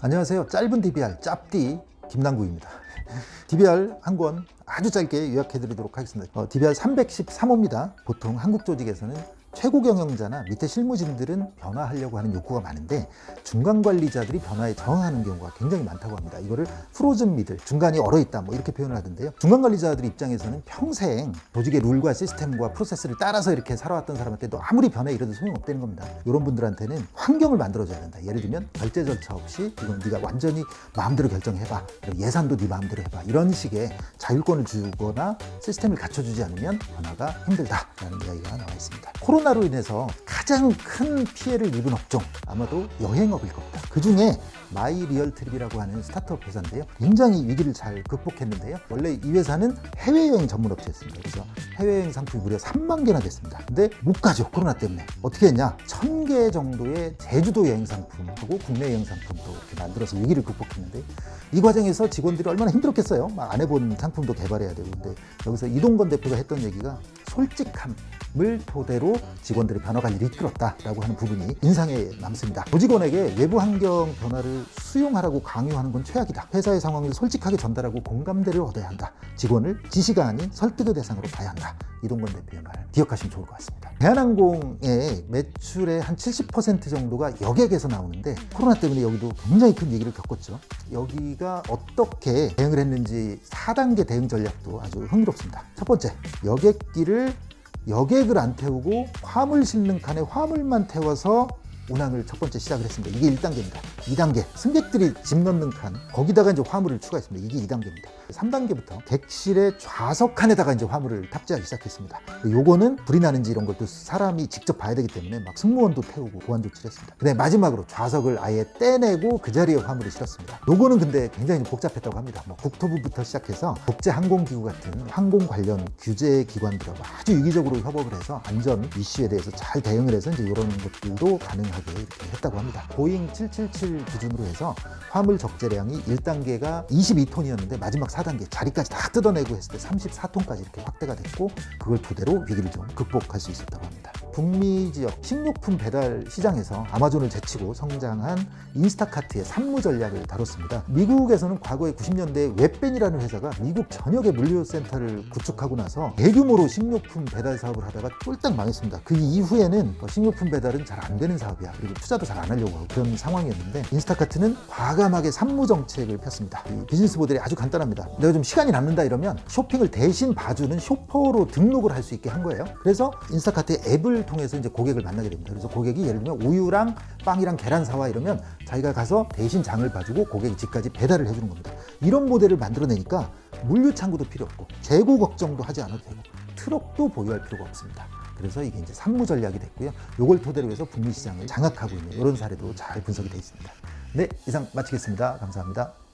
안녕하세요. 짧은 DBR 짭디 김남구입니다. DBR 한 권 아주 짧게 요약해 드리도록 하겠습니다. 어, DBR 313호입니다. 보통 한국 조직에서는 최고 경영자나 밑에 실무진들은 변화하려고 하는 욕구가 많은데 중간 관리자들이 변화에 저항하는 경우가 굉장히 많다고 합니다. 이거를 프로즌 미들, 중간이 얼어 있다 뭐 이렇게 표현을 하던데요. 중간 관리자들 입장에서는 평생 조직의 룰과 시스템과 프로세스를 따라서 이렇게 살아왔던 사람한테도 아무리 변해 이래도 소용없다는 겁니다. 이런 분들한테는 환경을 만들어줘야 된다. 예를 들면 결제 절차 없이 이건 네가 완전히 마음대로 결정해봐. 예산도 네 마음대로 해봐. 이런 식의 자율권을 주거나 시스템을 갖춰주지 않으면 변화가 힘들다라는 이야기가 나와 있습니다. 코로나 로 인해서 가장 큰 피해를 입은 업종 아마도 여행업일 겁니다. 그 중에 마이 리얼 트립이라고 하는 스타트업 회사인데요. 굉장히 위기를 잘 극복했는데요. 원래 이 회사는 해외여행 전문 업체였습니다. 그래서 해외여행 상품이 무려 3만 개나 됐습니다. 근데 못 가죠. 코로나 때문에. 어떻게 했냐? 1000개 정도의 제주도 여행 상품하고 국내 여행 상품도 이렇게 만들어서 위기를 극복했는데 이 과정에서 직원들이 얼마나 힘들었겠어요. 막안 해본 상품도 개발해야 되고 근데 여기서 이동건 대표가 했던 얘기가 솔직함 을 토대로 직원들의 변화 관리를 이끌었다라고 하는 부분이 인상에 남습니다. 조직원에게 외부 환경 변화를 수용하라고 강요하는 건 최악이다. 회사의 상황을 솔직하게 전달하고 공감대를 얻어야 한다. 직원을 지시가 아닌 설득의 대상으로 봐야 한다. 이동건 대표의 말 기억하시면 좋을 것 같습니다. 대한항공의 매출의 한 70% 정도가 여객에서 나오는데 코로나 때문에 여기도 굉장히 큰 위기를 겪었죠. 여기가 어떻게 대응을 했는지 4단계 대응 전략도 아주 흥미롭습니다. 첫 번째, 여객기를 여객을 안 태우고 화물 실는 칸에 화물만 태워서 운항을 첫 번째 시작을 했습니다. 이게 1단계입니다. 2단계 승객들이 짐 넣는 칸 거기다가 이제 화물을 추가했습니다. 이게 2단계입니다. 3단계부터 객실의 좌석 칸에다가 이제 화물을 탑재하기 시작했습니다. 요거는 불이 나는지 이런 것도 사람이 직접 봐야 되기 때문에 막 승무원도 태우고 보안 조치를 했습니다. 근데 마지막으로 좌석을 아예 떼내고 그 자리에 화물을 실었습니다. 요거는 근데 굉장히 복잡했다고 합니다. 뭐 국토부부터 시작해서 국제항공기구 같은 항공 관련 규제 기관들하고 아주 유기적으로 협업을 해서 안전 이슈에 대해서 잘 대응을 해서 이제 이런 것들도 가능 하게 이렇게 했다고 합니다. 보잉 777 기준으로 해서 화물 적재량이 1단계가 22톤이었는데 마지막 4단계 자리까지 다 뜯어내고 했을 때 34톤까지 이렇게 확대가 됐고 그걸 토대로 위기를 좀 극복할 수 있었다고 합니다. 북미 지역 식료품 배달 시장에서 아마존을 제치고 성장한 인스타카트의 삼무 전략을 다뤘습니다. 미국에서는 과거에 90년대에 웹밴이라는 회사가 미국 전역의 물류센터를 구축하고 나서 대규모로 식료품 배달 사업을 하다가 쫄딱 망했습니다. 그 이후에는 어, 식료품 배달은 잘 안 되는 사업이야. 그리고 투자도 잘 안 하려고 하고 그런 상황이었는데 인스타카트는 과감하게 삼무 정책을 폈습니다. 이 비즈니스 모델이 아주 간단합니다. 내가 좀 시간이 남는다 이러면 쇼핑을 대신 봐주는 shopper로 등록을 할 수 있게 한 거예요. 그래서 인스타카트의 앱을 통해서 이제 고객을 만나게 됩니다. 그래서 고객이 예를 들면 우유랑 빵이랑 계란 사와 이러면 자기가 가서 대신 장을 봐주고 고객이 집까지 배달을 해주는 겁니다. 이런 모델을 만들어내니까 물류 창구도 필요 없고 재고 걱정도 하지 않아도 되고 트럭도 보유할 필요가 없습니다. 그래서 이게 이제 산무 전략이 됐고요. 이걸 토대로 해서 북미 시장을 장악하고 있는 이런 사례도 잘 분석이 되어 있습니다. 네, 이상 마치겠습니다. 감사합니다.